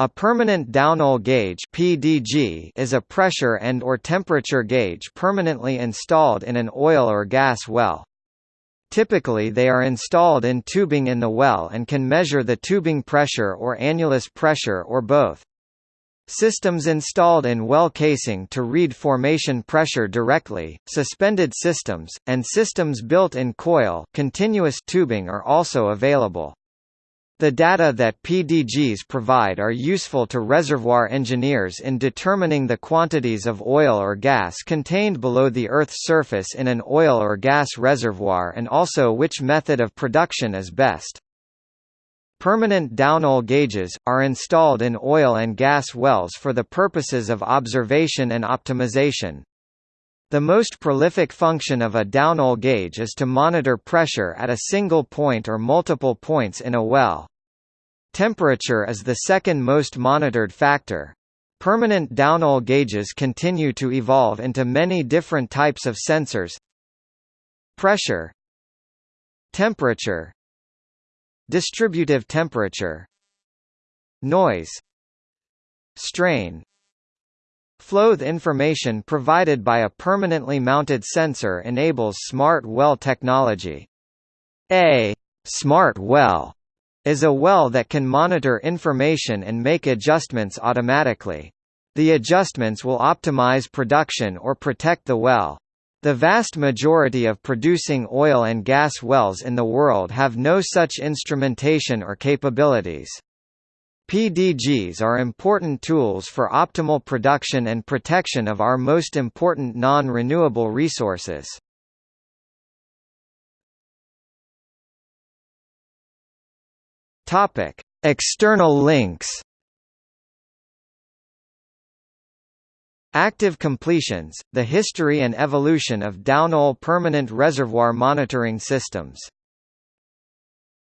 A permanent downhole gauge (PDG) is a pressure and or temperature gauge permanently installed in an oil or gas well. Typically they are installed in tubing in the well and can measure the tubing pressure or annulus pressure or both. Systems installed in well casing to read formation pressure directly, suspended systems, and systems built in coil continuous tubing are also available. The data that PDGs provide are useful to reservoir engineers in determining the quantities of oil or gas contained below the Earth's surface in an oil or gas reservoir and also which method of production is best. Permanent downhole gauges, are installed in oil and gas wells for the purposes of observation and optimization. The most prolific function of a downhole gauge is to monitor pressure at a single point or multiple points in a well. Temperature is the second most monitored factor. Permanent downhole gauges continue to evolve into many different types of sensors. Pressure Temperature Distributive temperature Noise Strain Flow the information provided by a permanently mounted sensor enables smart well technology. A smart well is a well that can monitor information and make adjustments automatically. The adjustments will optimize production or protect the well. The vast majority of producing oil and gas wells in the world have no such instrumentation or capabilities. PDGs are important tools for optimal production and protection of our most important non-renewable resources. Topic: External links. Active completions, the history and evolution of downhole permanent reservoir monitoring systems